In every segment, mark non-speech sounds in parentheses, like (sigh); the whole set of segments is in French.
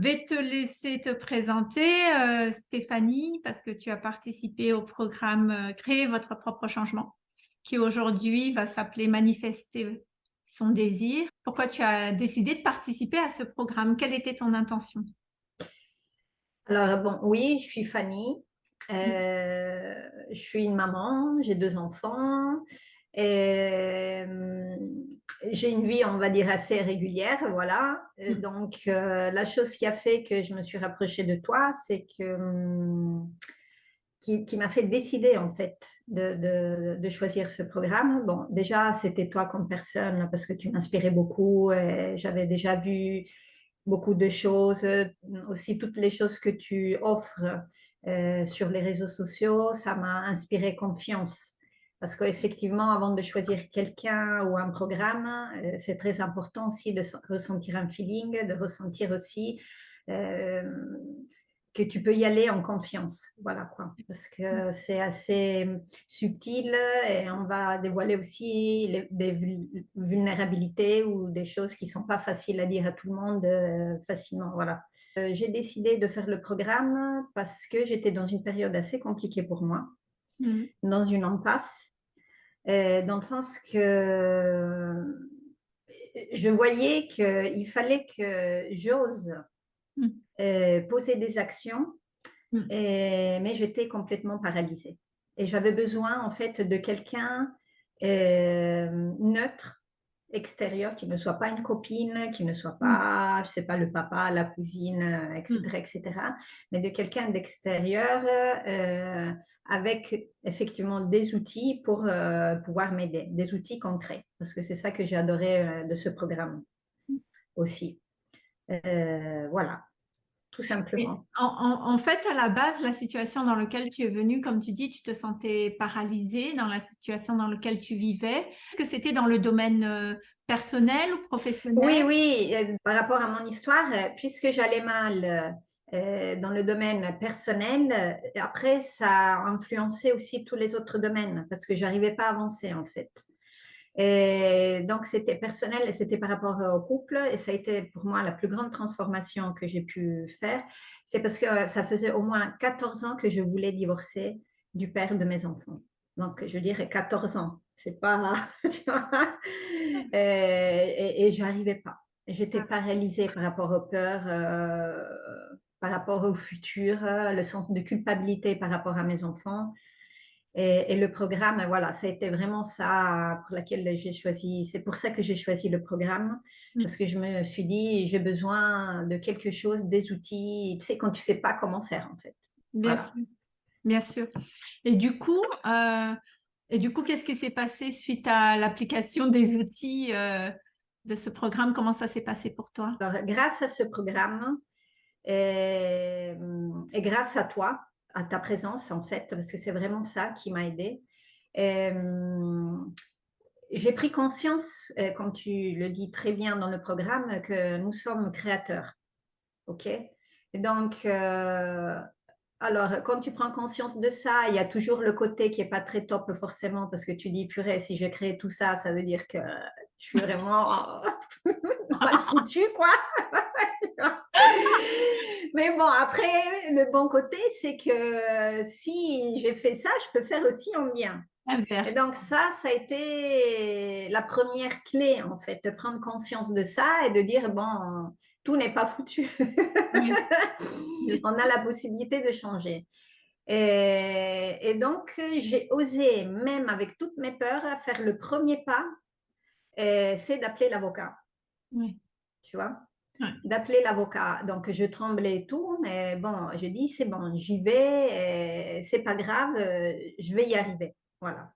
vais te laisser te présenter, euh, Stéphanie, parce que tu as participé au programme euh, Créer votre propre changement, qui aujourd'hui va s'appeler Manifester son désir. Pourquoi tu as décidé de participer à ce programme? Quelle était ton intention? Alors, bon, oui, je suis Fanny. Euh, je suis une maman, j'ai deux enfants. Et, j'ai une vie, on va dire, assez régulière, voilà. Mm. Donc, euh, la chose qui a fait que je me suis rapprochée de toi, c'est que hum, qui, m'a fait décider en fait de, de, choisir ce programme. Bon, déjà, c'était toi comme personne parce que tu m'inspirais beaucoup. J'avais déjà vu beaucoup de choses, aussi toutes les choses que tu offres euh, sur les réseaux sociaux, ça m'a inspiré confiance. Parce qu'effectivement, avant de choisir quelqu'un ou un programme, euh, c'est très important aussi de ressentir un feeling, de ressentir aussi euh, que tu peux y aller en confiance. Voilà quoi. Parce que c'est assez subtil et on va dévoiler aussi des vulnérabilités ou des choses qui ne sont pas faciles à dire à tout le monde euh, facilement. Voilà. j'ai décidé de faire le programme parce que j'étais dans une période assez compliquée pour moi, mmh. dans une impasse dans le sens que je voyais qu'il fallait que j'ose mmh. euh, poser des actions, mmh. mais j'étais complètement paralysée. Et j'avais besoin en fait de quelqu'un euh, neutre, extérieur, qui ne soit pas une copine, qui ne soit pas, je sais pas, le papa, la cousine, etc., etc., mais de quelqu'un d'extérieur avec effectivement des outils pour euh, pouvoir m'aider, des outils concrets, parce que c'est ça que j'ai adoré euh, de ce programme aussi. Euh, voilà, tout simplement. En, fait, à la base, la situation dans laquelle tu es venue, comme tu dis, tu te sentais paralysée dans la situation dans laquelle tu vivais. Est-ce que c'était dans le domaine personnel ou professionnel? Oui, oui, par rapport à mon histoire, puisque j'allais mal euh, dans le domaine personnel, euh, après, ça a influencé aussi tous les autres domaines parce que j'arrivais pas à avancer en fait. Et donc, c'était personnel et c'était par rapport au couple. Et ça a été pour moi la plus grande transformation que j'ai pu faire. C'est parce que ça faisait au moins 14 ans que je voulais divorcer du père de mes enfants. Donc, je dirais 14 ans. C'est pas. (laughs) et, et, et j'arrivais pas. J'étais paralysée par rapport aux peurs. Euh, par rapport au futur, euh, le sens de culpabilité par rapport à mes enfants. Et, le programme, voilà, ça a été vraiment ça pour laquelle j'ai choisi. C'est pour ça que j'ai choisi le programme, parce que je me suis dit, j'ai besoin de quelque chose, des outils. Tu sais, quand tu sais pas comment faire, en fait. Bien sûr. Bien sûr. Et du coup, euh, et du coup, qu'est-ce qui s'est passé suite à l'application des outils euh, de ce programme? Comment ça s'est passé pour toi? Alors, grâce à ce programme, et, et, grâce à toi, à ta présence en fait, parce que c'est vraiment ça qui m'a aidée. J'ai pris conscience, euh, comme tu le dis très bien dans le programme, que nous sommes créateurs. OK? Donc, euh, alors, quand tu prends conscience de ça, il y a toujours le côté qui n'est pas très top forcément, parce que tu dis, purée, si je crée tout ça, ça veut dire que je suis vraiment (laughs) (laughs) mal foutue, quoi. (laughs) Mais bon, après, le bon côté, c'est que si j'ai fait ça, je peux faire aussi en bien. Et donc ça, ça a été la première clé, en fait, de prendre conscience de ça et de dire, bon, tout n'est pas foutu. (laughs) On a la possibilité de changer. Et, et donc, j'ai osé, même avec toutes mes peurs, faire le premier pas, c'est d'appeler l'avocat. Oui. Tu vois? D'appeler l'avocat. Donc, je tremblais et tout, mais bon, je dis, c'est bon, j'y vais, c'est pas grave, euh, je vais y arriver. Voilà.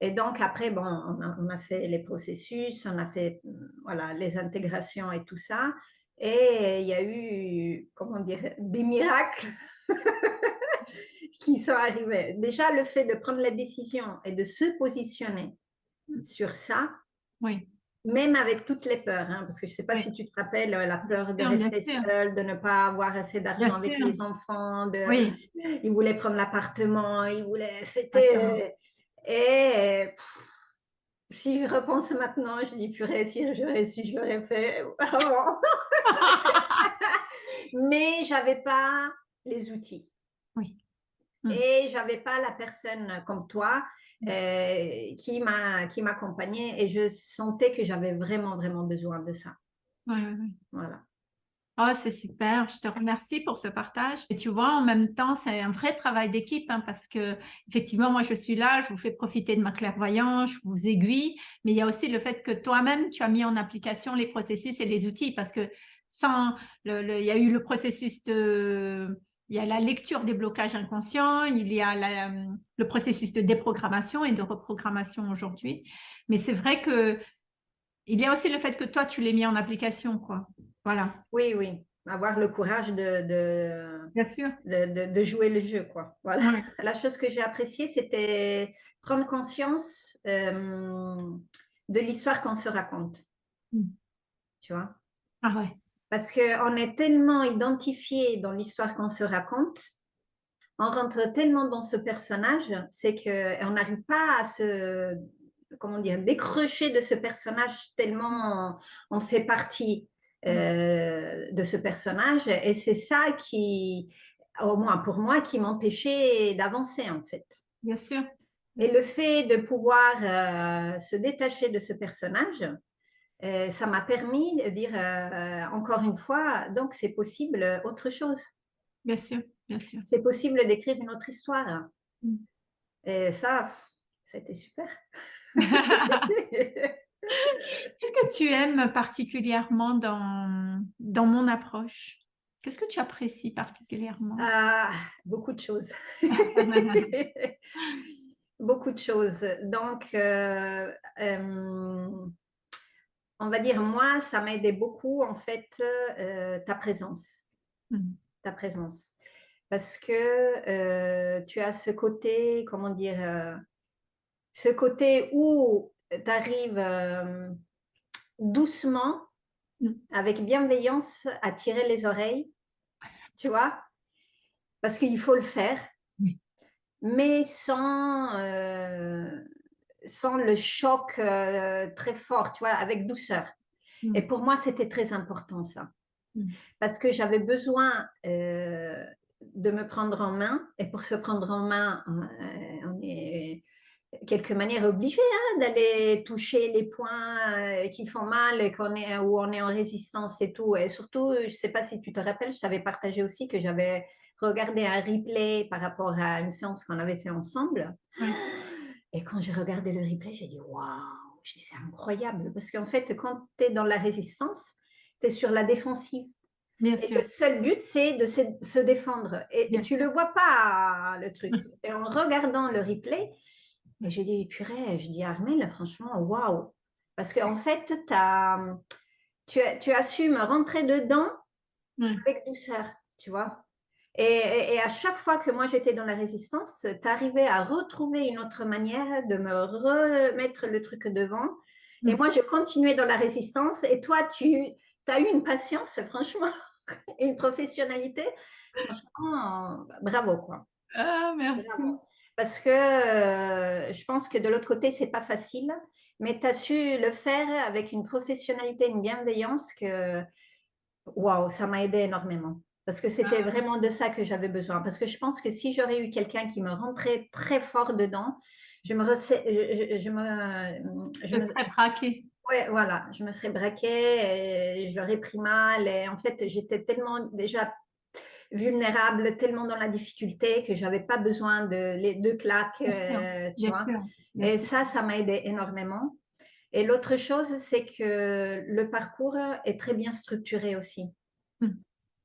Et donc, après, bon, on a, fait les processus, on a fait voilà, les intégrations et tout ça. Et il y a eu, comment dire, des miracles (laughs) qui sont arrivés. Déjà, le fait de prendre la décision et de se positionner sur ça, oui même avec toutes les peurs, hein, parce que je ne sais pas si tu te rappelles, la peur de rester seule, de ne pas avoir assez d'argent avec les enfants, de... ils voulaient prendre l'appartement, ils voulaient... C'était... Et si je repense maintenant, je dis purée, si j'aurais su, je l'aurais fait avant. (laughs) mais j'avais pas les outils. Oui. Et j'avais pas la personne comme toi euh, qui m'a qui m'accompagnait et je sentais que j'avais vraiment vraiment besoin de ça. Ouais, ouais, ouais. Voilà. Oh, c'est super, je te remercie pour ce partage. Et tu vois, en même temps, c'est un vrai travail d'équipe hein, parce que, effectivement, moi, je suis là, je vous fais profiter de ma clairvoyance, je vous aiguille, mais il y a aussi le fait que toi-même, tu as mis en application les processus et les outils parce que sans, le, il y a eu le processus de, il y a la lecture des blocages inconscients, il y a la, le processus de déprogrammation et de reprogrammation aujourd'hui. Mais c'est vrai que il y a aussi le fait que toi, tu l'as mis en application, quoi. Voilà. Oui, oui. Avoir le courage de, de, Bien sûr. de, de, jouer le jeu, quoi. Voilà. La chose que j'ai appréciée, c'était prendre conscience euh, de l'histoire qu'on se raconte. Mm. Tu vois? Ah ouais. Parce qu'on est tellement identifié dans l'histoire qu'on se raconte, on rentre tellement dans ce personnage, c'est qu'on n'arrive pas à se comment dire, décrocher de ce personnage tellement on, fait partie euh, de ce personnage. Et c'est ça qui, au moins pour moi, qui m'empêchait d'avancer en fait. Bien sûr. et le fait de pouvoir euh, se détacher de ce personnage, euh, ça m'a permis de dire encore une fois, donc c'est possible autre chose. Bien sûr, bien sûr. C'est possible d'écrire une autre histoire. Mm. Et ça, c'était super. (laughs) Qu'est-ce que tu aimes particulièrement dans, dans mon approche? Qu'est-ce que tu apprécies particulièrement? Ah, Beaucoup de choses. (laughs) (laughs) beaucoup de choses. Donc, euh, euh, on va dire, moi, ça m'a aidé beaucoup, en fait, euh, ta présence. Mmh. Ta présence. Parce que tu as ce côté, comment dire, ce côté où tu arrives euh, doucement, mm. avec bienveillance, à tirer les oreilles, tu vois, parce qu'il faut le faire, mais sans, euh, sans le choc euh, très fort, tu vois, avec douceur. Mm. Et pour moi, c'était très important ça, mm. parce que j'avais besoin de me prendre en main, et pour se prendre en main, on est quelque manière obligé hein, d'aller toucher les points euh, qui font mal et qu'on est, où on est en résistance et tout. Et surtout, je ne sais pas si tu te rappelles, je t'avais partagé aussi que j'avais regardé un replay par rapport à une séance qu'on avait fait ensemble. Et quand j'ai regardé le replay, j'ai dit waouh, c'est incroyable. Parce qu'en fait, quand tu es dans la résistance, tu es sur la défensive. Bien et sûr. le seul but, c'est de se, défendre. Et tu ne le vois pas, le truc. (laughs) Et en regardant le replay, je dis, purée, je dis, Armel, franchement, waouh. Parce qu'en fait, as, tu, tu as su me rentrer dedans avec douceur, tu vois. Et, et, à chaque fois que moi j'étais dans la résistance, tu arrivais à retrouver une autre manière de me remettre le truc devant. Et moi, je continuais dans la résistance. Et toi, tu as eu une patience, franchement, et (laughs) une professionnalité? Franchement, bravo, quoi. Ah, merci parce que euh, je pense que de l'autre côté, c'est pas facile, mais tu as su le faire avec une professionnalité, une bienveillance que, waouh, ça m'a aidé énormément. Parce que c'était vraiment de ça que j'avais besoin. Parce que je pense que si j'aurais eu quelqu'un qui me rentrait très fort dedans, je me, je, je, me, je me serais braquée. Ouais, voilà, je me serais braquée et j'aurais pris mal. Et en fait, j'étais tellement déjà vulnérable, tellement dans la difficulté que j'avais pas besoin de les deux claques, euh, tu vois. et ça, ça m'a aidé énormément. Et l'autre chose, c'est que le parcours est très bien structuré aussi. Hmm.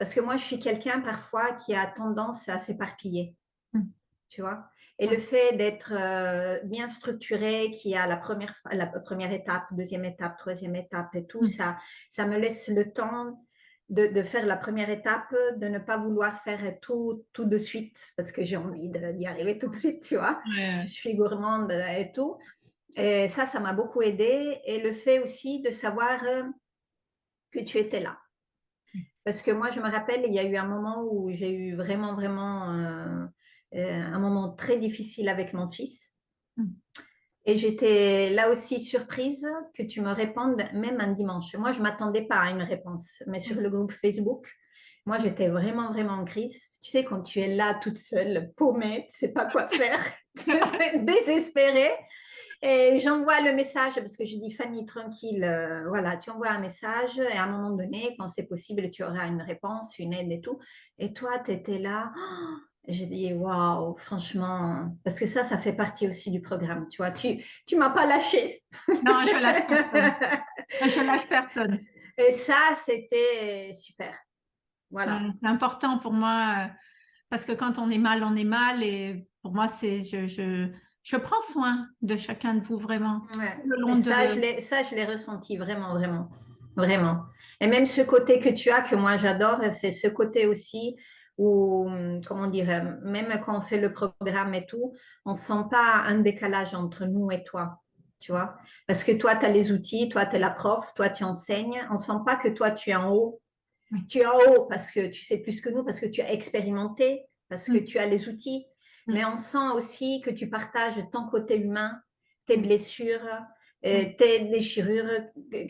Parce que moi, je suis quelqu'un parfois qui a tendance à s'éparpiller, hmm. tu vois? Et le fait d'être euh, bien structuré, qui a la première, la première étape, deuxième étape, troisième étape et tout, hmm. ça, ça me laisse le temps de, faire la première étape, de ne pas vouloir faire tout, tout de suite, parce que j'ai envie d'y arriver tout de suite, tu vois? Je suis gourmande et tout. Et ça, ça m'a beaucoup aidé. Et le fait aussi de savoir euh, que tu étais là. Parce que moi, je me rappelle, il y a eu un moment où j'ai eu vraiment, vraiment euh, euh, un moment très difficile avec mon fils. Mmh. Et j'étais là aussi surprise que tu me répondes même un dimanche. Moi, je ne m'attendais pas à une réponse, mais sur le groupe Facebook, moi, j'étais vraiment, vraiment en crise. Tu sais, quand tu es là toute seule, paumée, tu sais pas quoi faire, (laughs) désespérée. Et j'envoie le message parce que je dis Fanny, tranquille, euh, voilà, tu envoies un message et à un moment donné, quand c'est possible, tu auras une réponse, une aide et tout. Et toi, tu étais là. (gasps) j'ai dit waouh, franchement, parce que ça, ça fait partie aussi du programme, tu vois. Tu tu m'as pas lâché. Non, je lâche personne. je lâche personne. Et ça, c'était super. Voilà. c'est important pour moi euh, parce que quand on est mal, on est mal. Et pour moi, c'est je, je, je, prends soin de chacun de vous vraiment. Ouais. ça, je l'ai ressenti vraiment, vraiment, vraiment. Et même ce côté que tu as, que moi j'adore, c'est ce côté aussi où, comment dire, même quand on fait le programme et tout, on ne sent pas un décalage entre nous et toi. Tu vois Parce que toi, tu as les outils, toi, tu es la prof, toi, tu enseignes. On ne sent pas que toi, tu es en haut tu es en haut parce que tu sais plus que nous, parce que tu as expérimenté, parce que tu as les outils. Mm. Mais on sent aussi que tu partages ton côté humain, tes blessures, euh, mm. tes déchirures,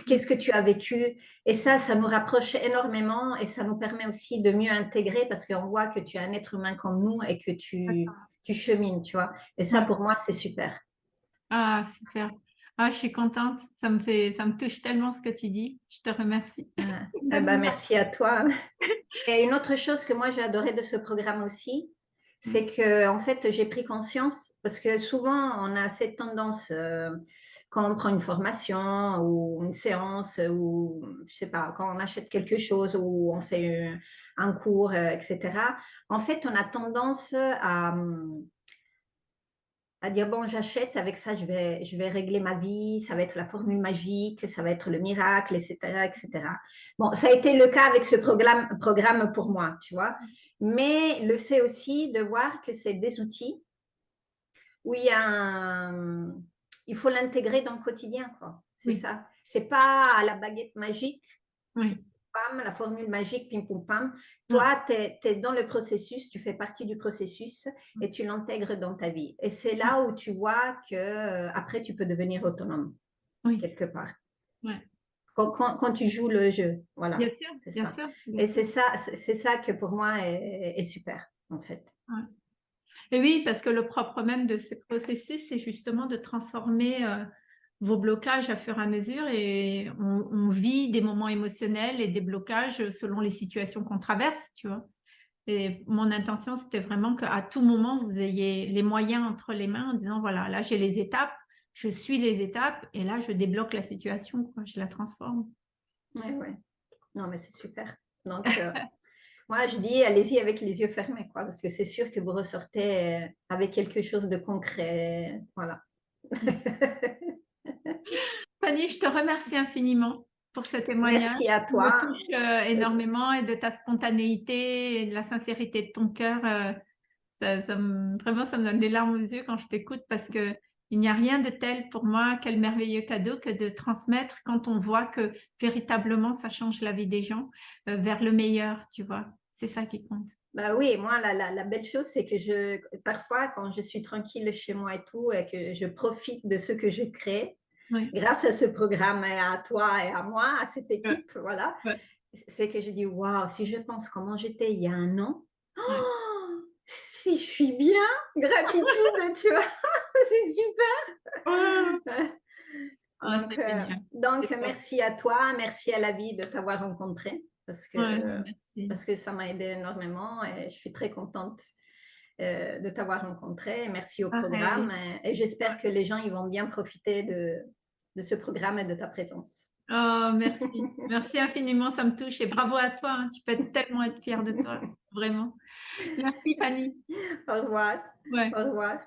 qu'est-ce que tu as vécu. Et ça, ça nous rapproche énormément et ça nous permet aussi de mieux intégrer parce qu'on voit que tu es un être humain comme nous et que tu, tu chemines, tu vois. Et ça, pour moi, c'est super. Ah, super. Ah, je suis contente. Ça me fait, ça me touche tellement ce que tu dis. Je te remercie. Ah, (laughs) eh ben, merci à toi. Et une autre chose que moi j'ai adoré de ce programme aussi, c'est mm. que en fait j'ai pris conscience parce que souvent on a cette tendance euh, quand on prend une formation ou une séance ou je sais pas quand on achète quelque chose ou on fait un cours, euh, etc. En fait, on a tendance à à dire bon j'achète avec ça je vais je vais régler ma vie ça va être la formule magique ça va être le miracle etc etc bon ça a été le cas avec ce programme programme pour moi tu vois. Mais le fait aussi de voir que c'est des outils où il y a un, il faut l'intégrer dans le quotidien quoi. C'est ça. C'est pas à la baguette magique. Oui la formule magique, pim pum pam. Toi, tu es, dans le processus, tu fais partie du processus et tu l'intègres dans ta vie. Et c'est là où tu vois que euh, après tu peux devenir autonome, quelque part. Quand, tu joues le jeu, voilà. Bien sûr, bien sûr. Et c'est ça, c'est ça que pour moi est, super, en fait. Et oui, parce que le propre même de ce processus, c'est justement de transformer euh, vos blocages à fur et à mesure et on, vit des moments émotionnels et des blocages selon les situations qu'on traverse, tu vois. Et mon intention, c'était vraiment qu'à tout moment, vous ayez les moyens entre les mains en disant, voilà, là, j'ai les étapes, je suis les étapes et là, je débloque la situation, quoi, je la transforme. Oui, oui. Non, mais c'est super. Donc, euh, (laughs) moi, je dis, allez-y avec les yeux fermés, quoi, parce que c'est sûr que vous ressortez avec quelque chose de concret. Voilà. (laughs) Fanny, je te remercie infiniment pour ce témoignage. Merci à toi. me touche euh, énormément et de ta spontanéité et de la sincérité de ton cœur. Euh, ça, vraiment, ça me donne des larmes aux yeux quand je t'écoute parce que il n'y a rien de tel pour moi, quel merveilleux cadeau que de transmettre quand on voit que véritablement ça change la vie des gens euh, vers le meilleur, tu vois. C'est ça qui compte. Bah oui, moi, la, la, la belle chose, c'est que je, parfois, quand je suis tranquille chez moi et tout, et que je profite de ce que je crée, grâce à ce programme et à toi et à moi, à cette équipe, voilà, c'est que je dis, waouh, si je pense comment j'étais il y a un an, oh, si je suis bien, gratitude, (laughs) tu vois, (laughs) c'est super. Ah, donc, euh, donc merci à toi, merci à la vie de t'avoir rencontré parce que, parce que ça m'a aidé énormément et je suis très contente euh, de t'avoir rencontré. Merci au programme et, j'espère que les gens ils vont bien profiter de, de ce programme et de ta présence. Oh, merci. (laughs) merci infiniment, ça me touche et bravo à toi. Hein. Tu peux tellement être fière de toi, vraiment. Merci Fanny. Au revoir. Au revoir.